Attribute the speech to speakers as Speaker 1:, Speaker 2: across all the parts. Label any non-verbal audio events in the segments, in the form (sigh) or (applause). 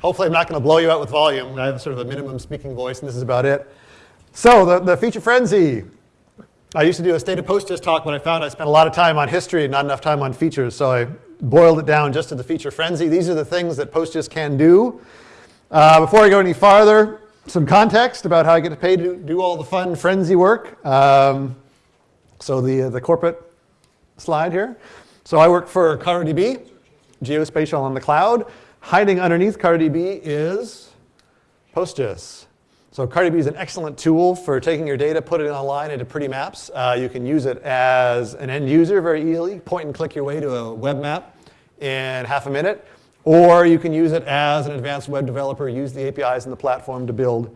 Speaker 1: Hopefully I'm not going to blow you out with volume. I have sort of a minimum speaking voice, and this is about it. So the, the feature frenzy. I used to do a state of PostGIS talk, but I found I spent a lot of time on history and not enough time on features, so I boiled it down just to the feature frenzy. These are the things that PostGIS can do. Uh, before I go any farther, some context about how I get paid to do all the fun frenzy work. Um, so the, uh, the corporate slide here. So I work for CartoDB, geospatial on the cloud. Hiding underneath CartoDB is PostGIS. So CartoDB is an excellent tool for taking your data, put it online into pretty maps. Uh, you can use it as an end user very easily, point and click your way to a web map in half a minute. Or you can use it as an advanced web developer, use the APIs in the platform to build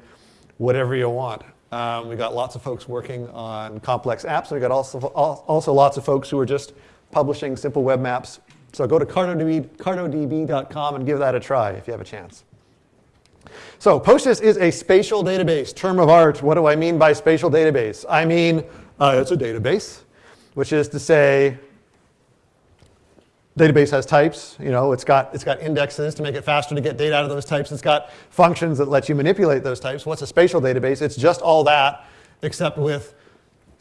Speaker 1: whatever you want. Um, we've got lots of folks working on complex apps. And We've got also, also lots of folks who are just publishing simple web maps. So go to cartodb, cartodb.com and give that a try if you have a chance. So PostGIS is a spatial database, term of art. What do I mean by spatial database? I mean uh, it's a database, which is to say database has types. You know, it's got, it's got indexes to make it faster to get data out of those types. It's got functions that let you manipulate those types. What's a spatial database? It's just all that, except with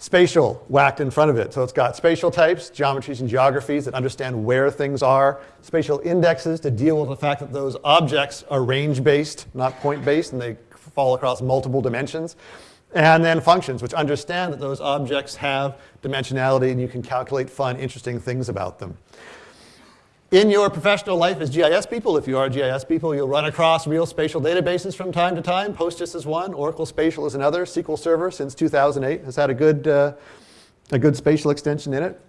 Speaker 1: spatial whacked in front of it. So it's got spatial types, geometries and geographies that understand where things are, spatial indexes to deal with the fact that those objects are range-based, not point-based, and they fall across multiple dimensions. And then functions, which understand that those objects have dimensionality and you can calculate fun, interesting things about them. In your professional life as GIS people, if you are GIS people, you'll run across real spatial databases from time to time. PostGIS is one, Oracle Spatial is another. SQL Server since 2008 has had a good, uh, a good spatial extension in it.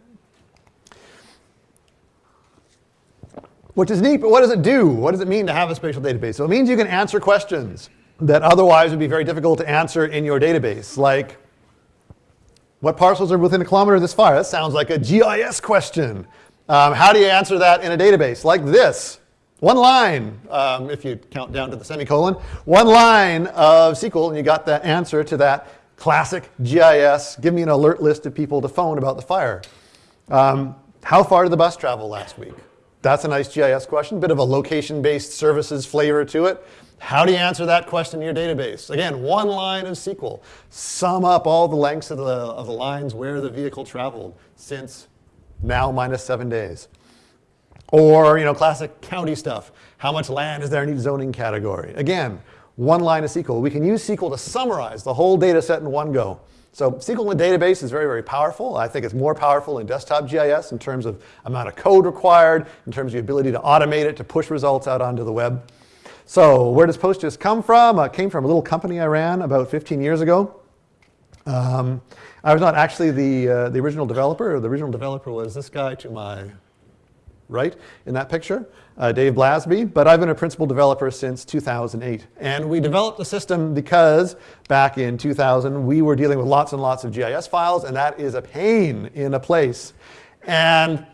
Speaker 1: Which is neat, but what does it do? What does it mean to have a spatial database? So it means you can answer questions that otherwise would be very difficult to answer in your database, like what parcels are within a kilometer of this fire? That sounds like a GIS question. Um, how do you answer that in a database? Like this. One line, um, if you count down to the semicolon, one line of SQL and you got the answer to that classic GIS, give me an alert list of people to phone about the fire. Um, how far did the bus travel last week? That's a nice GIS question, bit of a location-based services flavor to it. How do you answer that question in your database? Again, one line of SQL. Sum up all the lengths of the, of the lines where the vehicle traveled since now minus seven days. Or, you know, classic county stuff. How much land is there in each zoning category? Again, one line of SQL. We can use SQL to summarize the whole data set in one go. So SQL in a database is very, very powerful. I think it's more powerful in desktop GIS in terms of amount of code required, in terms of the ability to automate it, to push results out onto the web. So where does PostGIS come from? It came from a little company I ran about 15 years ago. Um, I was not actually the, uh, the original developer. The original developer was this guy to my right in that picture, uh, Dave Blasby, but I've been a principal developer since 2008. And we developed the system because back in 2000, we were dealing with lots and lots of GIS files, and that is a pain in a place. And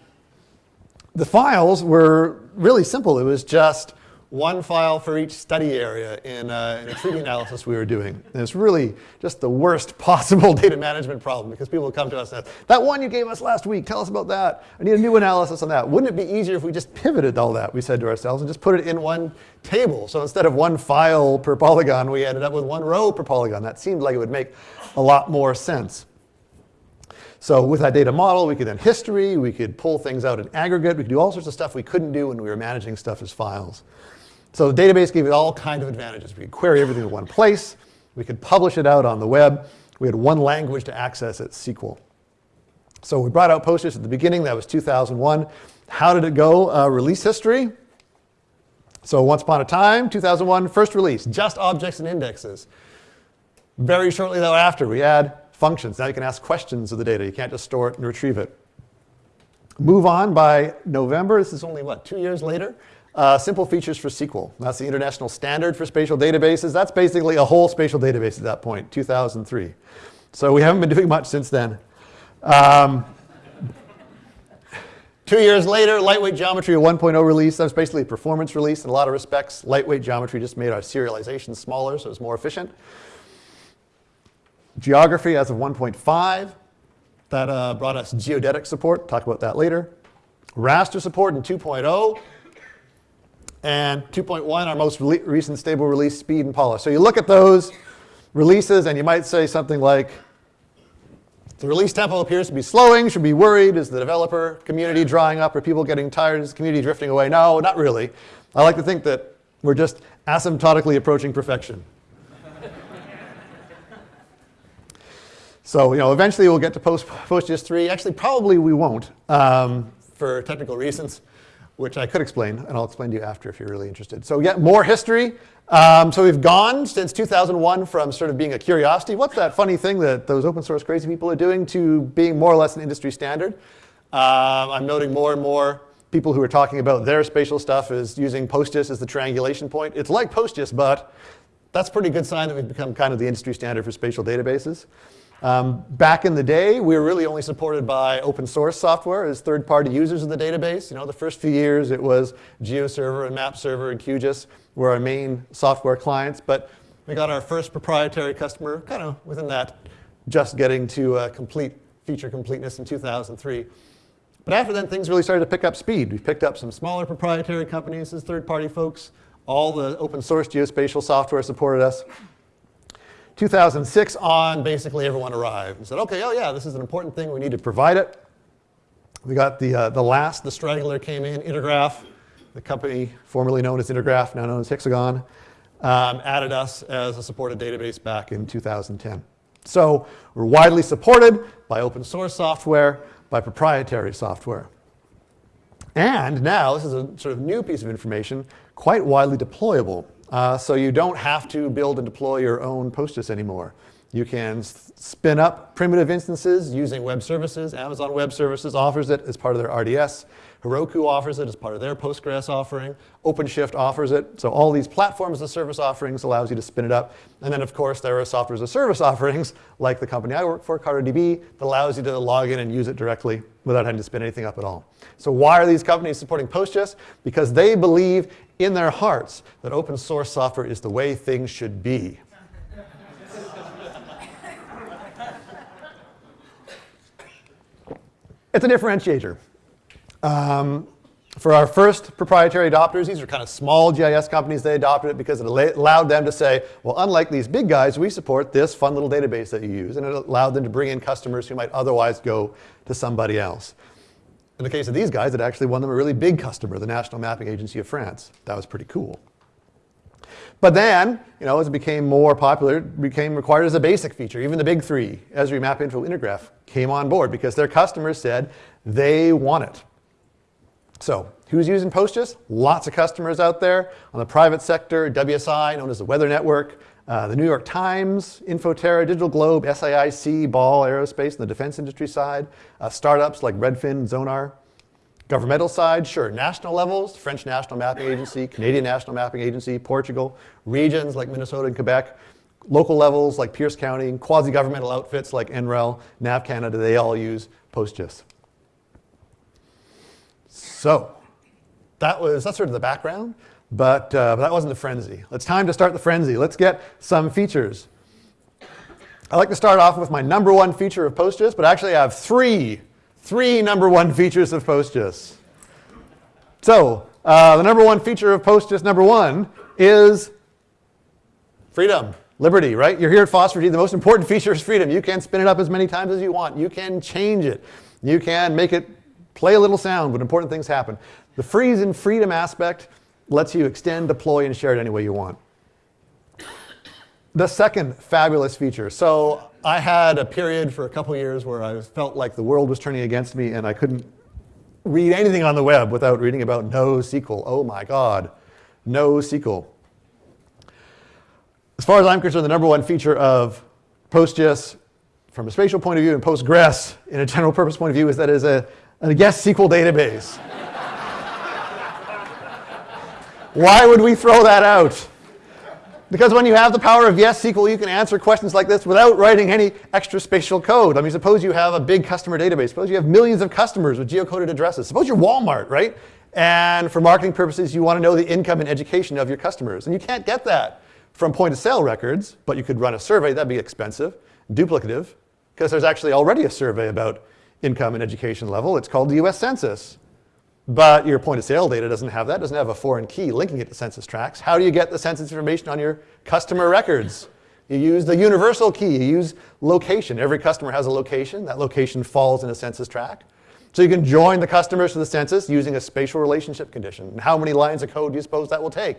Speaker 1: the files were really simple. It was just one file for each study area in, uh, in a treaty analysis we were doing. And it's really just the worst (laughs) possible data management problem because people come to us and say, that one you gave us last week, tell us about that. I need a new analysis on that. Wouldn't it be easier if we just pivoted all that, we said to ourselves, and just put it in one table? So instead of one file per polygon, we ended up with one row per polygon. That seemed like it would make a lot more sense. So with that data model, we could then history, we could pull things out in aggregate, we could do all sorts of stuff we couldn't do when we were managing stuff as files. So the database gave it all kinds of advantages. We could query everything in one place. We could publish it out on the web. We had one language to access it, SQL. So we brought out PostGIS at the beginning. That was 2001. How did it go? Uh, release history. So once upon a time, 2001, first release, just objects and indexes. Very shortly thereafter, we add functions. Now you can ask questions of the data. You can't just store it and retrieve it. Move on by November. This is only, what, two years later? Uh, simple features for SQL. That's the international standard for spatial databases. That's basically a whole spatial database at that point, 2003. So we haven't been (laughs) doing much since then. Um, two years later, lightweight geometry, a 1.0 release. That was basically a performance release in a lot of respects. Lightweight geometry just made our serialization smaller, so it's more efficient. Geography as of 1.5. That uh, brought us geodetic support. Talk about that later. Raster support in 2.0. and 2.1, our most recent stable release, speed and polish. So you look at those releases, and you might say something like, the release tempo appears to be slowing. Should be worried. Is the developer community drying up? Are people getting tired? Is the community drifting away? No, not really. I like to think that we're just asymptotically approaching perfection. (laughs) so you know, eventually we'll get to Post, PostGIS 3. Actually, probably we won't um, for technical reasons which I could explain, and I'll explain to you after if you're really interested. So yeah, more history. Um, so we've gone since 2001 from sort of being a curiosity, what's that funny thing that those open source crazy people are doing, to being more or less an industry standard. Um, I'm noting more and more people who are talking about their spatial stuff is using PostGIS as the triangulation point. It's like PostGIS, but that's pretty good sign that we've become kind of the industry standard for spatial databases. Um, back in the day, we were really only supported by open source software as third-party users of the database. You know, the first few years it was GeoServer and MapServer and QGIS were our main software clients, but we got our first proprietary customer kind of within that just getting to uh, complete feature completeness in 2003. But after then, things really started to pick up speed. We picked up some smaller proprietary companies as third-party folks. All the open source geospatial software supported us. 2006 on, basically everyone arrived and said, OK, oh yeah, this is an important thing. We need to provide it. We got the, uh, the last, the straggler came in, Intergraph, the company formerly known as Intergraph, now known as Hexagon, um, added us as a supported database back in 2010. So we're widely supported by open source software, by proprietary software. And now, this is a sort of new piece of information, quite widely deployable. Uh, so you don't have to build and deploy your own PostGIS anymore. You can spin up primitive instances using web services. Amazon Web Services offers it as part of their RDS. Heroku offers it as part of their Postgres offering. OpenShift offers it. So all these platforms as service offerings allows you to spin it up. And then, of course, there are software as a service (laughs) offerings, like the company I work for, CartoDB, that allows you to log in and use it directly without having to spin anything up at all. So why are these companies supporting Postgres? Because they believe in their hearts that open source software is the way things should be. (laughs) it's a differentiator. Um, for our first proprietary adopters, these are kind of small GIS companies, they adopted it because it allowed them to say, well, unlike these big guys, we support this fun little database that you use. And it allowed them to bring in customers who might otherwise go to somebody else. In the case of these guys, it actually won them a really big customer, the National Mapping Agency of France. That was pretty cool. But then, you know, as it became more popular, it became required as a basic feature. Even the big three, Esri, MapInfo, Intergraph, came on board because their customers said they want it. So who's using PostGIS? Lots of customers out there. On the private sector, WSI, known as the Weather Network, the New York Times, Infoterra, Digital Globe, SAIC, Ball Aerospace, and the defense industry side. Uh, startups like Redfin, Zonar. Governmental side, sure, national levels, French National Mapping Agency, Canadian National Mapping Agency, Portugal, regions like Minnesota and Quebec, local levels like Pierce County, quasi-governmental outfits like NREL, NAV Canada, they all use PostGIS. So that was, that's sort of the background. But, uh, but that wasn't the frenzy. It's time to start the frenzy. Let's get some features. I like to start off with my number one feature of PostGIS, but actually I have three, three number one (laughs) features of PostGIS. So uh, the number one feature of PostGIS number one is freedom, liberty, right? You're here at FOSS4G. The most important (laughs) feature is freedom. You can spin it up as many times as you want. You can change it. You can make it play a little sound when important things happen. The freeze and freedom aspect lets you extend, deploy, and share it any way you want. The second fabulous feature. So I had a period for a couple years where I felt like the world was turning against me and I couldn't read anything on the web without reading about NoSQL. Oh my God, NoSQL. As far as I'm concerned, the number one feature of PostGIS from a spatial point of view and Postgres in a general purpose point of view is that it is a, a yes SQL database. Why would we throw that out? Because when you have the power of yes SQL, you can answer questions like this without writing any extra spatial code. I mean, suppose you have a big customer database. Suppose you have millions of customers with geocoded addresses. Suppose you're Walmart, right? And for marketing purposes, you want to know the income and education of your customers. And you can't get that from point of sale records, but you could run a survey. That'd be expensive, duplicative, because there's actually already a survey about income and education level. It's called the US Census. But your point of sale data doesn't have that, doesn't have a foreign key linking it to census tracts. How do you get the census information on your customer records? You use the universal key, you use location. Every customer has a location. That location falls in a census tract. So you can join the customers to the census using a spatial relationship condition. And how many lines of code do you suppose that will take?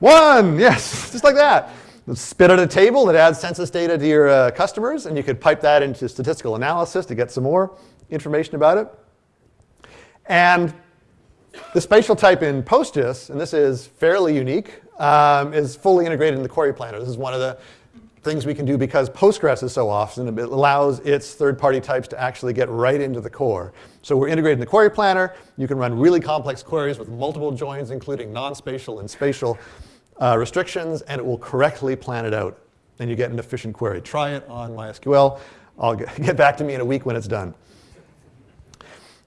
Speaker 1: One, yes, (laughs) just like that. Spit out a table that adds census data to your uh, customers, and you could pipe that into statistical analysis to get some more information about it. And the spatial type in PostGIS, and this is fairly unique, um, is fully integrated in the query planner. This is one of the things we can do because Postgres is so often, it allows its third-party types to actually get right into the core. So we're integrated in the query planner. You can run really complex queries with multiple joins, including non-spatial and spatial uh, restrictions, and it will correctly plan it out. And you get an efficient query. Try it on MySQL. I'll get (laughs) back to me in a week when it's done.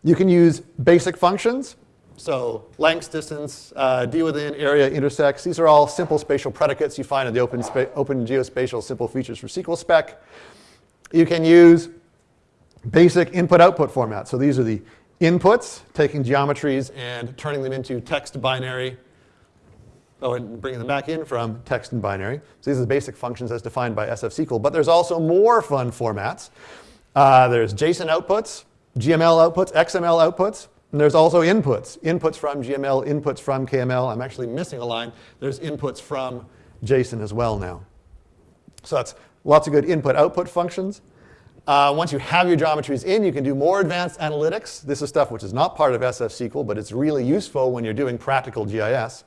Speaker 1: You can use basic functions. So length, distance, uh, d within, area, intersects. These are all simple spatial predicates you find in the open, open geospatial simple features for SQL spec. You can use basic input-output formats. So these are the inputs, taking geometries and turning them into text binary. Oh, and bringing them back in from text and binary. So these are the basic functions as defined by SF SQL. But there's also more fun formats. Uh, there's JSON outputs, GML outputs, XML outputs. And there's also inputs, inputs from GML, inputs from KML. I'm actually missing a line. There's inputs from JSON as well now. So that's lots of good input-output functions. Uh, once you have your geometries in, you can do more advanced analytics. This is stuff which is not part of SF SQL, but it's really useful when you're doing practical GIS.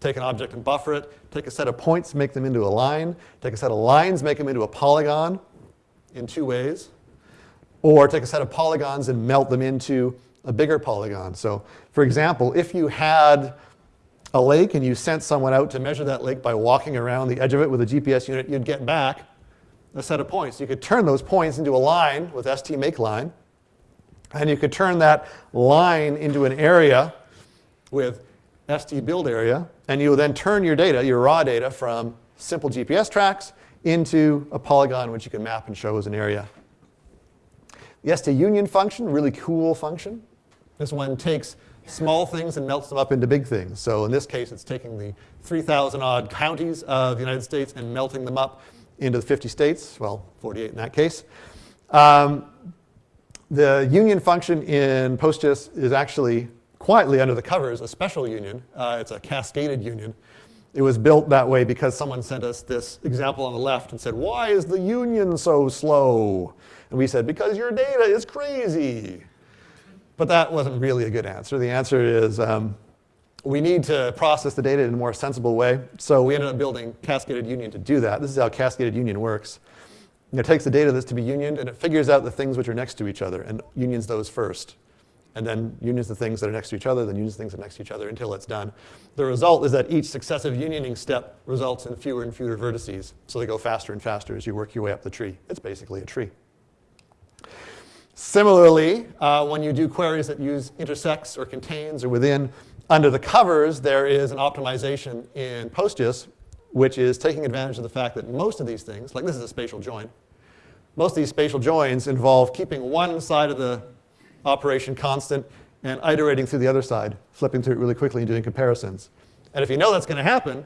Speaker 1: Take an object and buffer it. Take a set of points, make them into a line. Take a set of lines, make them into a polygon in two ways. Or take a set of polygons and melt them into a bigger polygon. So for example, if you had a lake and you sent someone out to measure that lake by walking around the edge of it with a GPS unit, you'd get back a set of points. You could turn those points into a line with stmakeline, and you could turn that line into an area with stbuildArea, and you would then turn your data, your raw data, from simple GPS tracks into a polygon which you can map and show as an area. Yes, the stunion function, really cool function. This one takes small things and melts them up into big things. So in this case, it's taking the 3,000 odd counties of the United States and melting them up into the 50 states, well, 48 in that case. Um, the union function in PostGIS is actually quietly under the covers a special union. Uh, it's a cascaded union. It was built that way because someone sent us this example on the left and said, why is the union so slow? And we said, because your data is crazy. But that wasn't really a good answer. The answer is um, we need to process the data in a more sensible way. So we ended up building Cascaded Union to do that. This is how Cascaded Union works. It takes the data that's to be unioned and it figures out the things which are next to each other and unions those first. And then unions the things that are next to each other, then unions the things that are next to each other until it's done. The result is that each successive unioning step results in fewer and fewer vertices. So they go faster and faster as you work your way up the tree. It's basically a tree. Similarly, uh, when you do queries that use intersects or contains or within, under the covers, there is an optimization in PostGIS, which is taking advantage of the fact that most of these things, like this is a spatial join, most of these spatial joins involve keeping one side of the operation constant and iterating through the other side, flipping through it really quickly and doing comparisons. And if you know that's going to happen,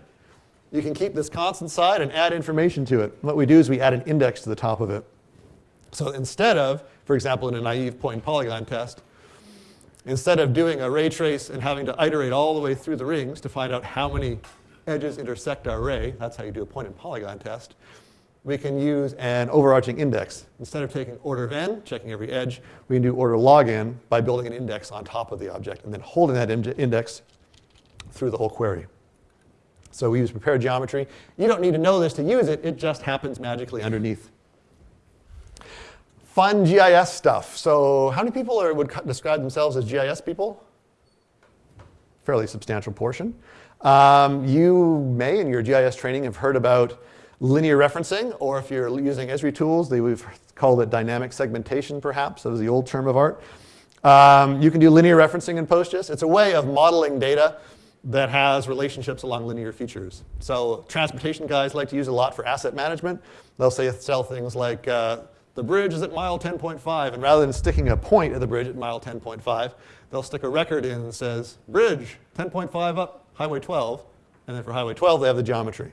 Speaker 1: you can keep this constant side and add information to it. What we do is we add an index to the top of it. So instead of for example, in a naive point polygon test, instead of doing a ray trace and having to iterate all the way through the rings to find out how many edges intersect our ray, that's how you do a point and polygon test, we can use an overarching index. Instead of taking order of n, checking every edge, we can do order log n by building an index on top of the object and then holding that index through the whole query. So we use prepared geometry. You don't need to know this to use it. It just happens magically underneath fun GIS stuff. So how many people are, would describe themselves as GIS people? Fairly substantial portion. Um, you may, in your GIS training, have heard about linear referencing, or if you're using Esri tools, they, we've called it dynamic segmentation, perhaps. That was the old term of art. Um, you can do linear referencing in PostGIS. It's a way of modeling data that has relationships along linear features. So transportation guys like to use a lot for asset management. They'll say sell things like uh, the bridge is at mile 10.5, and rather than sticking a point at the bridge at mile 10.5, they'll stick a record in that says, bridge 10.5 up, highway 12, and then for highway 12 they have the geometry.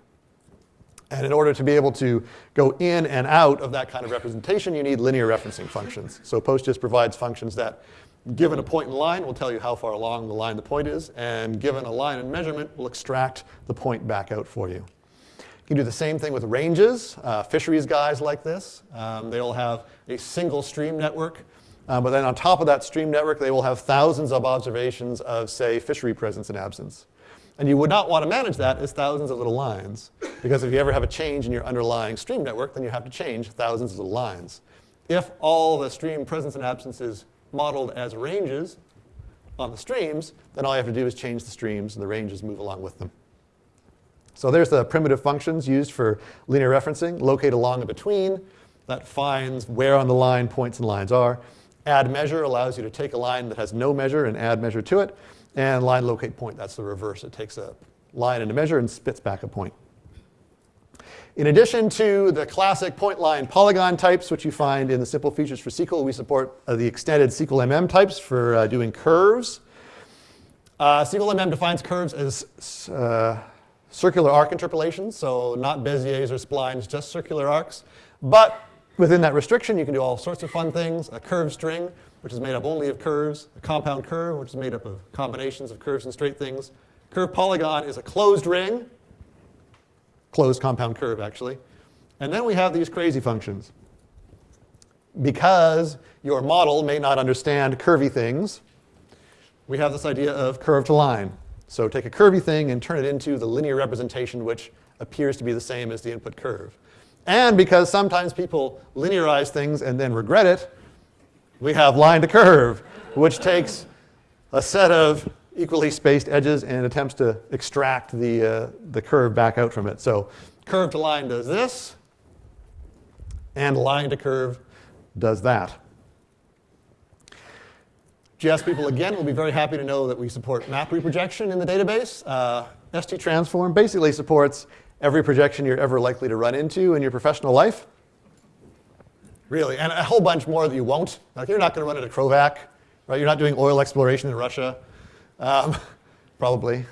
Speaker 1: And in order to be able to go in and out of that kind of representation, you need linear referencing functions. So PostGIS provides functions that, given a point in line, will tell you how far along the line the point is, and given a line and measurement, will extract the point back out for you. You can do the same thing with ranges. Uh, fisheries guys like this. Um, they'll have a single stream network, uh, but then on top of that stream network, they will have thousands of observations of, say, fishery presence and absence. And you would not want to manage that as thousands of little lines, because if you ever have a change in your underlying stream network, then you have to change thousands of little lines. If all the stream presence and absence is modeled as ranges on the streams, then all you have to do is change the streams and the ranges move along with them. So there's the primitive functions used for linear referencing. Locate along and between. That finds where on the line points and lines are. Add measure allows you to take a line that has no measure and add measure to it. And line locate point, that's the reverse. It takes a line and a measure and spits back a point. In addition to the classic point line polygon types, which you find in the simple features for SQL, we support uh, the extended SQL MM types for uh, doing curves. Uh, SQL MM defines curves as uh, circular arc interpolations, so not Béziers or splines, just circular arcs. But within that restriction, you can do all sorts of fun things. A curve string, which is made up only of curves. A compound curve, which is made up of combinations of curves and straight things. Curve polygon is a closed ring, closed compound curve, actually. And then we have these crazy functions. Because your model may not understand curvy things, we have this idea of curve to line. So take a curvy thing and turn it into the linear representation which appears to be the same as the input curve. And because sometimes people linearize things and then regret it, we have line to curve, which takes a set of equally spaced edges and attempts to extract the, uh, the curve back out from it. So curve to line does this, and line to curve does that. GIS people, again, will be very happy to know that we support map reprojection in the database. Uh, ST Transform basically supports every projection you're ever likely to run into in your professional life. Really, and a whole bunch more that you won't. Like you're not going to run into Krovak, right? You're not doing oil exploration in Russia, um, (laughs) probably.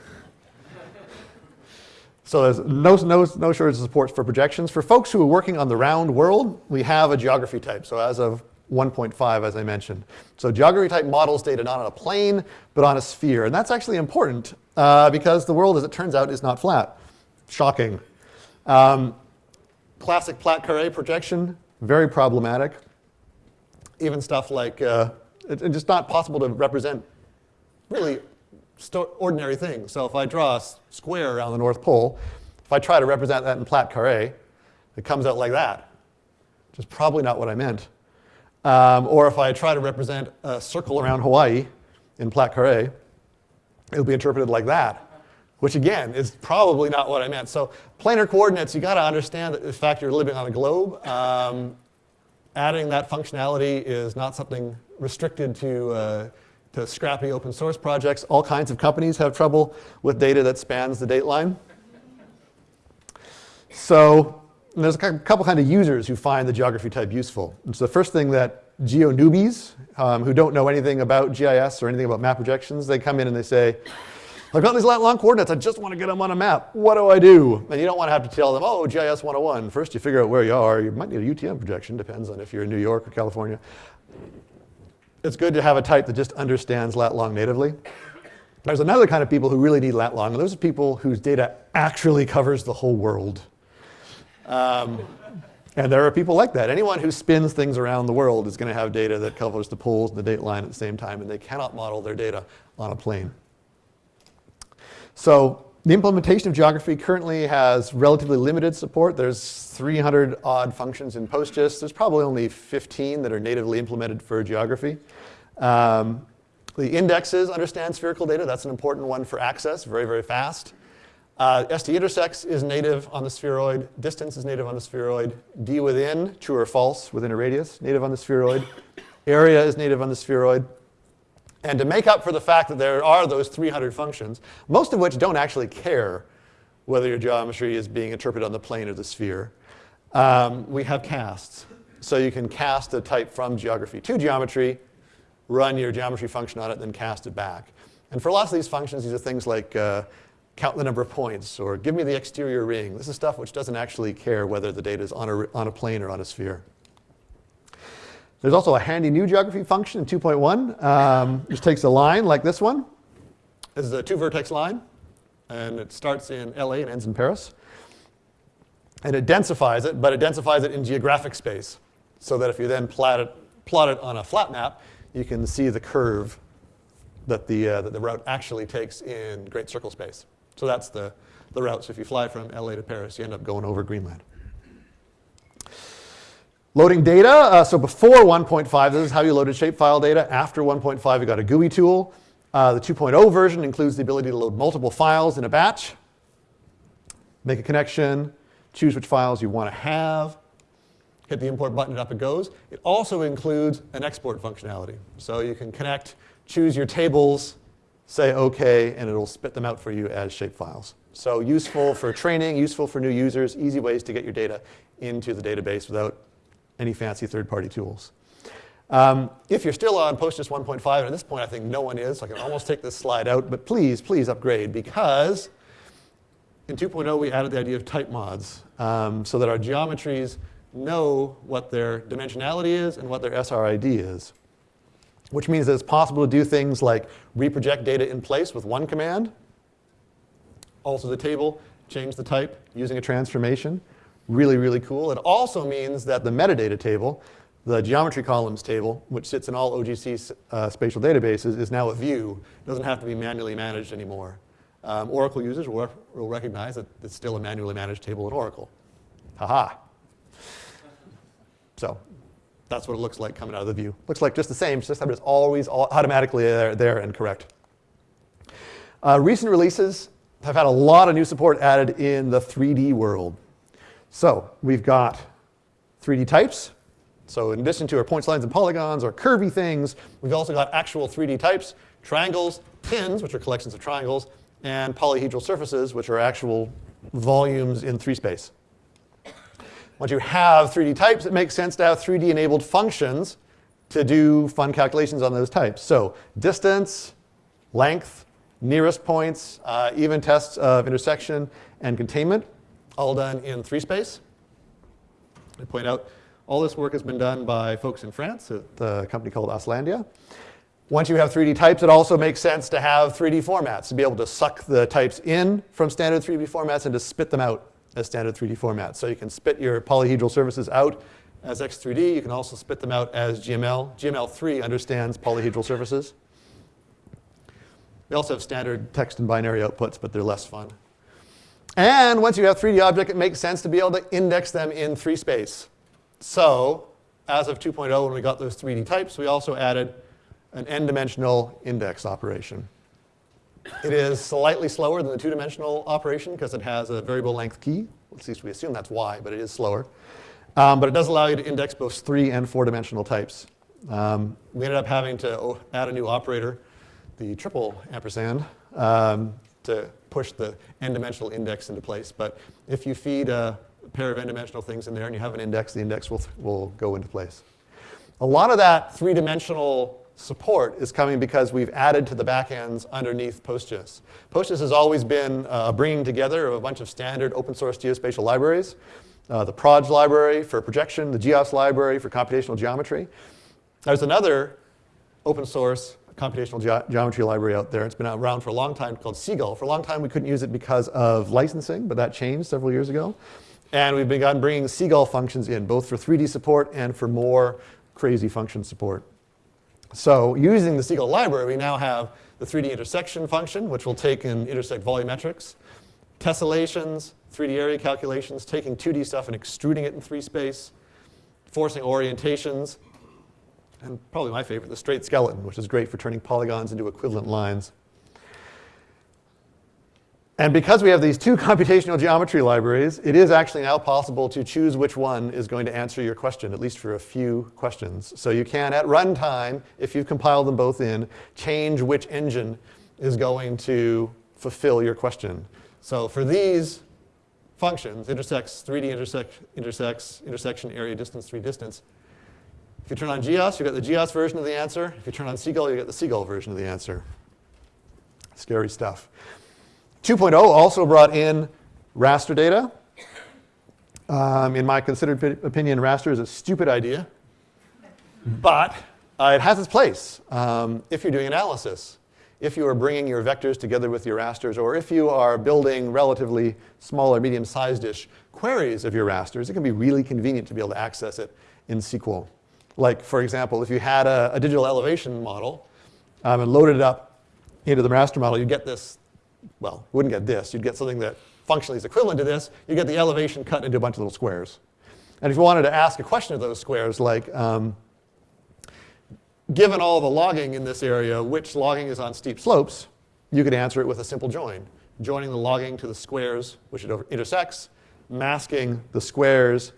Speaker 1: So there's no, no, no shortage of support for projections. For folks who are working on the round world, we have a geography type. So as of 1.5, as I mentioned. So geography type models data not on a plane, but on a sphere. And that's actually important uh, because the world, as it turns out, is not flat. Shocking. Um, classic Plate Carrée projection, very problematic. Even stuff like, uh, it's just not possible to represent really ordinary things. So if I draw a square around the North Pole, if I try to represent that in Plate Carrée, it comes out like that, which is probably not what I meant. Um, or if I try to represent a circle around Hawaii in Plate Carrée, it'll be interpreted like that, which again is probably not what I meant. So planar coordinates, you got to understand that in fact you're living on a globe. Um, adding that functionality is not something restricted to, uh, to scrappy open source projects. All kinds of companies have trouble with data that spans the dateline. So there's a couple kind of users who find the geography type useful. So the first thing that geo newbies um, who don't know anything about GIS or anything about map projections, they come in and they say, I've got these lat long coordinates, I just want to get them on a map. What do I do? And you don't want to have to tell them, oh, GIS 101. First you figure out where you are. You might need a UTM projection, depends on if you're in New York or California. It's good to have a type that just understands lat long natively. There's another kind of people who really need lat long, and those are people whose data actually covers the whole world. Um, and there are people like that. Anyone who spins things around the world is going to have data that covers the poles and the date line at the same time, and they cannot model their data on a plane. So the implementation of geography currently has relatively limited support. There's 300 odd functions in PostGIS. There's probably only 15 that are natively implemented for geography. Um, the indexes understand spherical data. That's an important one for access, very, very fast. Uh, ST intersects is native on the spheroid. Distance is native on the spheroid. D within, true or false, within a radius, native on the spheroid. Area is native on the spheroid. And to make up for the fact that there are those 300 functions, most of which don't actually care whether your geometry is being interpreted on the plane or the sphere, um, we have casts. So you can cast a type from geography to geometry, run your geometry function on it, then cast it back. And for lots of these functions, these are things like uh, count the number of points or give me the exterior ring. This is stuff which doesn't actually care whether the data is on a, on a plane or on a sphere. There's also a handy new geography function in 2.1, um, which takes a line like this one. This is a two vertex line, and it starts in LA and ends in Paris. And it densifies it, but it densifies it in geographic space, so that if you then plot it, plot it on a flat map, you can see the curve that the, uh, that the route actually takes in great circle space. So that's the, the route. So if you fly from LA to Paris, you end up going over Greenland. Loading data, uh, so before 1.5, this is how you loaded shapefile data. After 1.5, you got a GUI tool. Uh, the 2.0 version includes the ability to load multiple files in a batch, make a connection, choose which files you want to have, hit the import button and up it goes. It also includes an export functionality. So you can connect, choose your tables, say OK, and it'll spit them out for you as shapefiles. So useful for training, useful for new users, easy ways to get your data into the database without any fancy third-party tools. Um, if you're still on PostGIS 1.5, and at this point I think no one is, so I can almost take this slide out, but please, please upgrade because in 2.0 we added the idea of type mods um, so that our geometries know what their dimensionality is and what their SRID is, which means that it's possible to do things like reproject data in place with one command, alter the table, change the type using a transformation, really, really cool. It also means that the metadata table, the geometry columns table, which sits in all OGC uh, spatial databases, is now a view. It doesn't have to be manually managed anymore. Um, Oracle users will, will, recognize that it's still a manually managed table in Oracle. Haha. -ha. So that's what it looks like coming out of the view. Looks like just the same, just that it's always automatically there, there and correct. Uh, recent releases have had a lot of new support added in the 3D world. So we've got 3D types. So in addition to our points, lines, and polygons, or curvy things, we've also got actual 3D types, triangles, TINs, which are collections of triangles, and polyhedral surfaces, which are actual volumes in 3 space. Once you have 3D types, it makes sense to have 3D-enabled functions to do fun calculations on those types. So distance, length, nearest points, uh, even tests of intersection and containment all done in three space. I point out all this work has been done by folks in France at a company called Oslandia. Once you have 3D types, it also makes sense to have 3D formats, to be able to suck the types in from standard 3D formats and to spit them out as standard 3D formats. So you can spit your polyhedral surfaces out as X3D. You can also spit them out as GML. GML3 understands polyhedral surfaces. We also have standard text and binary outputs, but they're less fun. And once you have 3D object, it makes sense to be able to index them in 3 space. So as of 2.0, when we got those 3D types, we also added an n-dimensional index operation. It is slightly slower than the two-dimensional operation because it has a variable length key. At least we assume that's why, but it is slower. Um, but it does allow you to index both three and four-dimensional types. Um, we ended up having to add a new operator, the triple ampersand, um, to push the n-dimensional index into place. But if you feed a pair of n-dimensional things in there and you have an index, the index will, will go into place. A lot of that three-dimensional support is coming because we've added to the backends underneath PostGIS. PostGIS has always been uh, bringing together of a bunch of standard open source geospatial libraries. Uh, the PROJ library for projection, the GEOS library for computational geometry. There's another open source computational ge geometry library out there. It's been around for a long time called CGAL. For a long time, we couldn't use it because of licensing, but that changed several years ago. And we've begun bringing CGAL functions in, both for 3D support and for more crazy function support. So using the CGAL library, we now have the 3D intersection function, which will take and intersect volumetrics, tessellations, 3D area calculations, taking 2D stuff and extruding it in 3 space, forcing orientations, and probably my favorite, the straight skeleton, which is great for turning polygons into equivalent lines. And because we have these two (laughs) computational geometry libraries, it is actually now possible to choose which one is going to answer your question, at least for a few questions. So you can, at runtime, if you've compiled them both in, change which engine is going to fulfill your question. So for these functions, intersects, 3D intersect, intersects, intersection, area, distance, 3 distance, If you turn on GEOS, you get the GEOS version of the answer. If you turn on CGAL, you get the CGAL version of the answer. Scary stuff. 2.0 also brought in raster data. Um, in my considered opinion, raster is a stupid idea, but uh, it has its place um, if you're doing analysis. If you are bringing your vectors together with your rasters, or if you are building relatively small or medium-sized-ish queries of your rasters, it can be really convenient to be able to access it in SQL. Like, for example, if you had a, a digital elevation model um, and loaded it up into the raster model, you'd get this, well, you wouldn't get this. You'd get something that functionally is equivalent to this. You get the elevation cut into a bunch of little squares. And if you wanted to ask a question of those squares, like, um, given all the logging in this area, which logging is on steep slopes, you could answer it with a simple join. Joining the logging to the squares which it intersects, masking the squares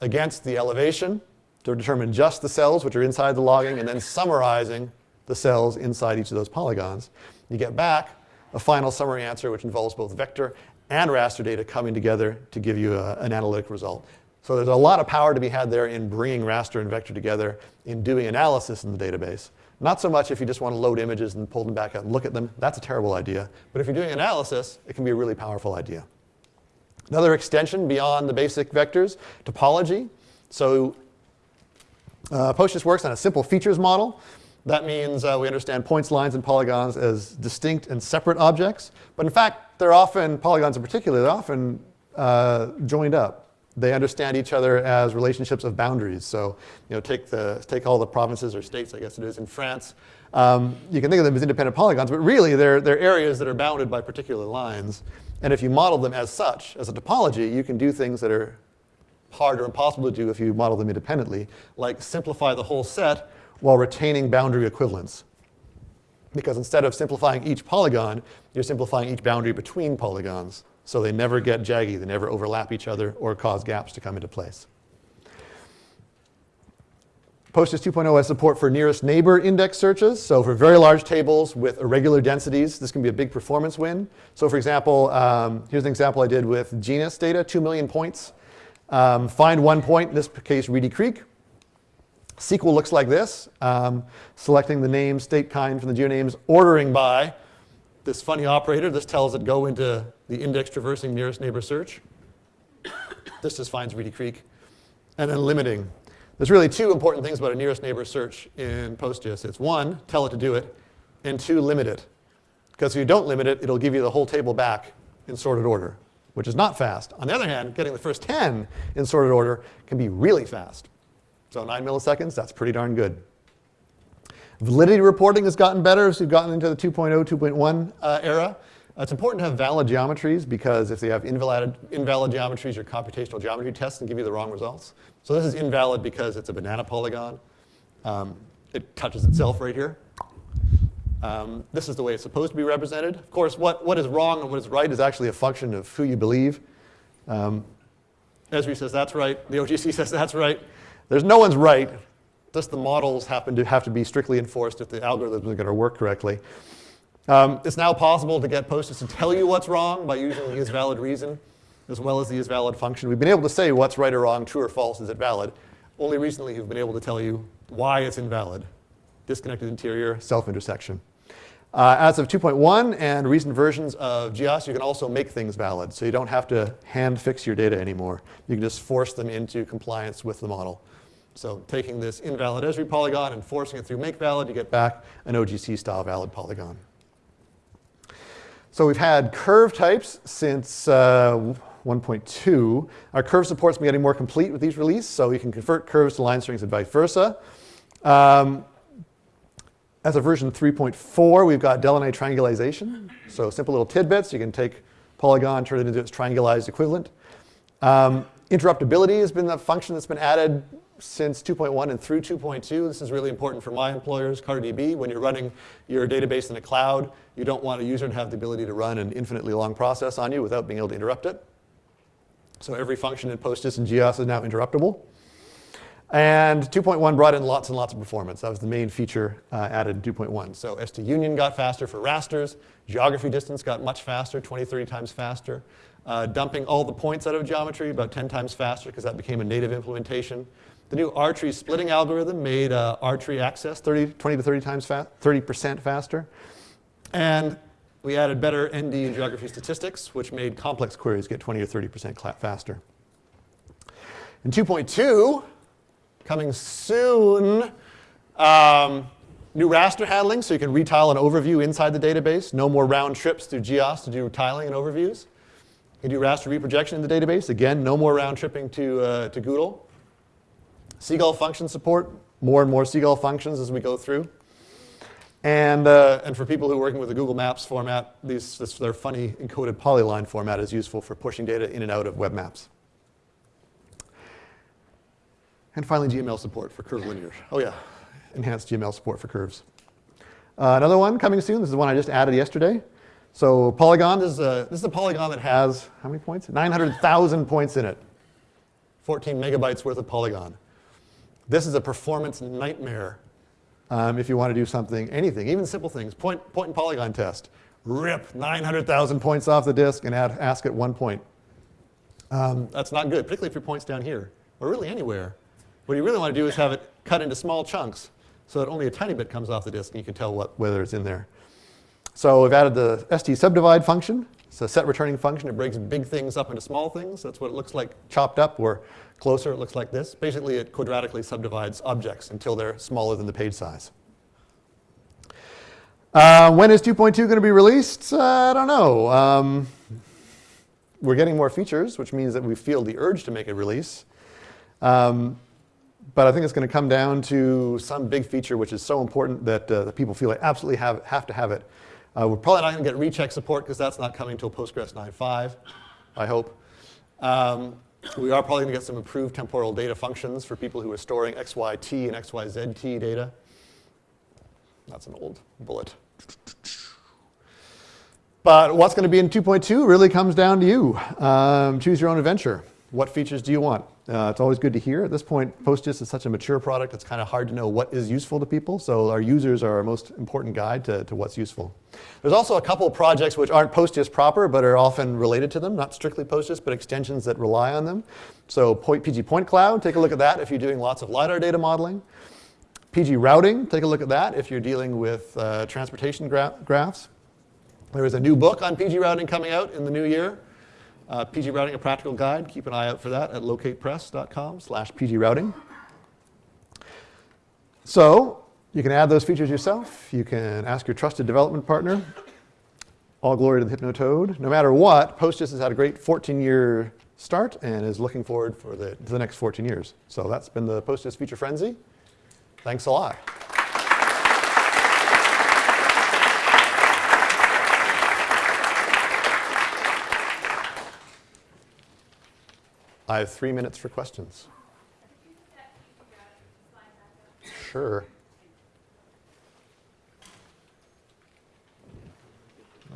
Speaker 1: against the elevation to determine just the cells which are inside the logging, and then summarizing the cells inside each of those polygons. You get back a final summary answer which involves both vector and raster data coming together to give you a, an analytic result. So there's a lot of power to be had there in bringing raster and vector together in doing analysis in the database. Not so much if you just want to load images and pull them back out and look at them. That's a terrible idea. But if you're doing analysis, it can be a really powerful idea. Another extension beyond the basic vectors, topology. So uh, PostGIS works on a simple features model. That means uh, we understand points, lines, and polygons as distinct and separate objects. But in fact, they're often, polygons in particular, they're often uh, joined up. They understand each other as relationships of boundaries. So you know, take, the, take all the provinces or states, I guess it is, in France. Um, you can think of them as independent polygons, but really they're, they're areas that are bounded by particular lines. And if you model them as such, as a topology, you can do things that are hard or impossible to do if you model them independently, like simplify the whole set while retaining boundary equivalence. Because instead of simplifying each polygon, you're simplifying each boundary between polygons. So they never get jaggy, they never overlap each other or cause gaps to come into place. PostGIS 2.0 has support for nearest neighbor index searches. So for very large tables with irregular densities, this can be a big performance win. So for example, um, here's an example I did with genus data, 2 million points. Um, find one point, in this case Reedy Creek. SQL looks like this, um, selecting the name, state, kind from the geonames, ordering by this funny operator. This tells it go into the index traversing nearest neighbor search. (coughs) this just finds Reedy Creek. And then limiting. There's really two important things about a nearest neighbor search in PostGIS. It's one, tell it to do it, and two, limit it. Because if you don't limit it, it'll give you the whole table back in sorted order, which is not fast. On the other hand, getting the first 10 in sorted order can be really fast. So 9 milliseconds, that's pretty darn good. Validity reporting has gotten better as we've gotten into the 2.0, 2.1 uh, era. Uh, it's important to have valid geometries because if you have invalid, invalid geometries, your computational geometry tests can give you the wrong results. So this is invalid because it's a banana polygon. Um, it touches itself right here. Um, this is the way it's supposed to be represented. Of course, what, what is wrong and what is right is actually a function of who you believe. Um, Esri says that's right. The OGC (laughs) says that's right. There's no one's right. Just the models happen to have to be strictly enforced if the algorithms are going to work correctly. Um, it's now possible to get PostGIS to tell you what's wrong by using the isValidReason as well as the isValid function. We've been able to say what's right or wrong, true or false, is it valid. Only recently we've been able to tell you why it's invalid. Disconnected interior, self-intersection. Uh, as of 2.1 and recent versions of GEOS, you can also make things valid. So you don't have to hand fix your data anymore. You can just force them into compliance with the model. So taking this invalid Esri polygon and forcing it through make valid, you get back an OGC style valid polygon. So we've had curve types since uh, 1.2. Our curve support's been getting more complete with each release, so you can convert curves to line strings and vice versa. Um, as of version 3.4, we've got Delaunay triangulation. So simple little tidbits. You can take polygon, turn it into its triangulized equivalent. Um, interruptibility has been the function that's been added since 2.1 and through 2.2. This is really important for my employers, CartoDB. When you're running your database in the cloud, you don't want a user to have the ability to run an infinitely long process on you without being able to interrupt it. So every function in PostGIS and GEOS is now interruptible. And 2.1 brought in lots and lots of performance. That was the main feature uh, added in 2.1. So ST union got faster for rasters. Geography distance got much faster, 20, 30 times faster. Uh, dumping all the points out of geometry about 10 times faster because that became a native implementation. The new R-tree splitting algorithm made uh, R-tree access 30, 20 to 30 times fa 30% faster. And we added better ND and geography statistics, which made complex queries get 20 or 30% faster. In 2.2, coming soon, um, new raster handling, so you can retile an overview inside the database. No more round trips through GEOS to do tiling and overviews. You can do raster reprojection in the database. Again, no more round tripping to, uh, to GDAL. CGAL function support, more and more CGAL functions as we go through. And, uh, and for people who are working with the Google Maps format, these, this, their funny encoded polyline format is useful for pushing data in and out of web maps. And finally, GML support for curvilinear. Oh yeah, enhanced GML support for curves. Uh, another one coming soon. This is one I just added yesterday. So Polygon, this is a, this is a polygon that has, how many points? 900,000 points in it. 14 megabytes worth of polygon. This is a performance nightmare um, if you want to do something, anything, even simple things. Point, point and polygon test. Rip 900,000 points off the disk and add, ask it one point. Um, that's not good, particularly if your point's down here, or really anywhere. What you really want to do is have it cut into small chunks so that only a tiny bit comes off the disk and you can tell what, whether it's in there. So we've added the ST subdivide function. It's a set returning function. It breaks big things up into small things. That's what it looks like chopped up, or closer it looks like this. Basically, it quadratically subdivides objects until they're smaller than the page size. Uh, when is 2.2 going to be released? Uh, I don't know. Um, we're getting more features, which means that we feel the urge to make a release. Um, but I think it's going to come down to some big feature which is so important that, uh, people feel they absolutely have, have to have it. Uh, we're probably not going to get recheck support because that's not coming until Postgres 9.5, I hope. Um, we are probably going to get some improved temporal data functions for people who are storing XYT and XYZT data. That's an old bullet. But what's going to be in 2.2 really comes down to you. Um, choose your own adventure. What features do you want? Uh, it's always good to hear. At this point, PostGIS is such a mature product, it's kind of hard to know what is useful to people. So our users are our most important guide to, to what's useful. There's also a couple projects which aren't PostGIS proper, but are often related to them. Not strictly PostGIS, but extensions that rely on them. So PG Point Cloud, take a look at that if you're doing lots of LiDAR data modeling. PG Routing, take a look at that if you're dealing with uh, transportation gra graphs. There is a new book on PG Routing coming out in the new year. Uh, PG Routing, a practical guide. Keep an eye out for that at locatepress.com slash pgrouting. So you can add those features yourself. You can ask your trusted development partner. All glory to the Hypnotoad. No matter what, PostGIS has had a great 14-year start and is looking forward for the, the next 14 years. So that's been the PostGIS Feature Frenzy. Thanks a lot. I have three minutes for questions. Sure.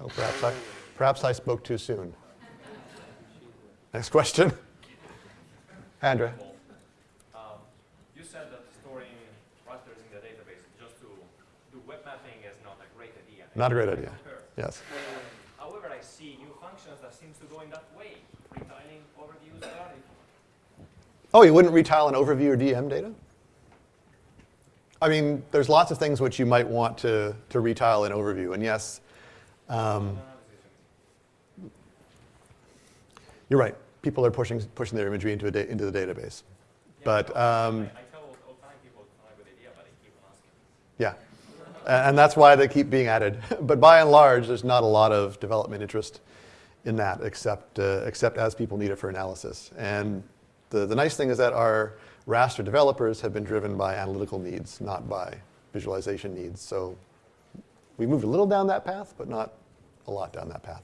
Speaker 1: Oh, perhaps I, perhaps I spoke too soon. Next question. Andrea.
Speaker 2: Um, you said that storing rasters in the database just to do web mapping is not a great idea.
Speaker 1: Not a great idea. Yes.
Speaker 2: However, I see new functions that seems to go in that way. Retiling overviews there.
Speaker 1: Oh, you wouldn't retile an overview or DEM data? I mean, there's lots of things which you might want to, to retile in overview. And yes, um, you're right. People are pushing, pushing their imagery into, a into the database. But um,
Speaker 2: I, I tell all the time people it's not a good idea, but they keep on asking.
Speaker 1: yeah, and that's why they keep being added. (laughs) but by and large, there's not a lot of development interest in that, except, uh, except as people need it for analysis. And the, the nice thing is that our raster developers have been driven by analytical needs, not by visualization needs. So we moved a little down that path, but not a lot down that path.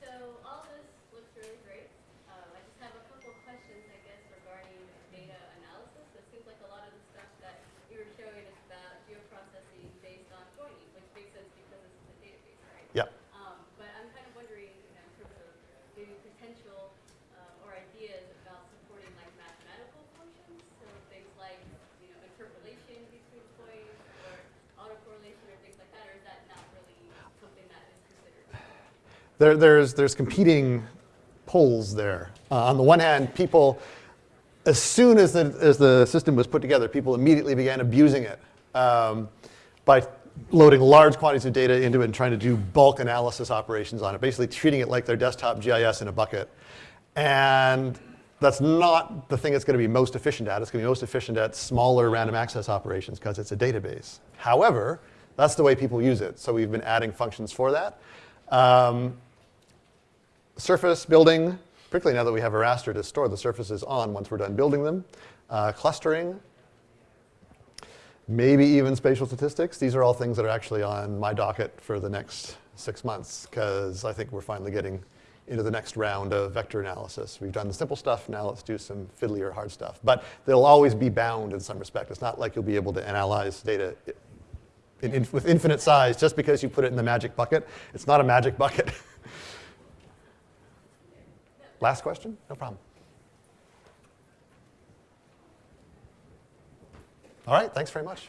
Speaker 3: So all this looks really great. Um, I just have a couple of questions, I guess, regarding data analysis. It seems like a lot of the stuff that you were showing is about geoprocessing based on joining, which makes sense because this is a database, right?
Speaker 1: Yep.
Speaker 3: Um, but I'm kind of wondering, you know, in terms of maybe potential um, or ideas about supporting like mathematical functions, so things like, you know, interpolation between points or autocorrelation or things like that, or is that not really something that is considered?
Speaker 1: There, there's, there's competing pulls there. Uh, on the one hand, people, as soon as the, as the system was put together, people immediately began abusing it um, by loading large quantities of data into it and trying to do bulk analysis operations on it, basically treating it like their desktop GIS in a bucket. And that's not the thing it's going to be most efficient at. It's going to be most efficient at smaller random access operations because it's a database. However, that's the way people use it. So we've been adding functions for that. Um, surface building, particularly now that we have a raster to store the surfaces on once we're done building them. Uh, clustering, maybe even spatial statistics. These are all things that are actually on my docket for the next six months because I think we're finally getting into the next round of vector analysis. We've done the simple stuff, now let's do some fiddlier hard stuff. But they'll always be bound in some respect. It's not like you'll be able to analyze data in, with infinite size just because you put it in the magic bucket. It's not a magic bucket. (laughs) Last question? No problem. All right, thanks very much.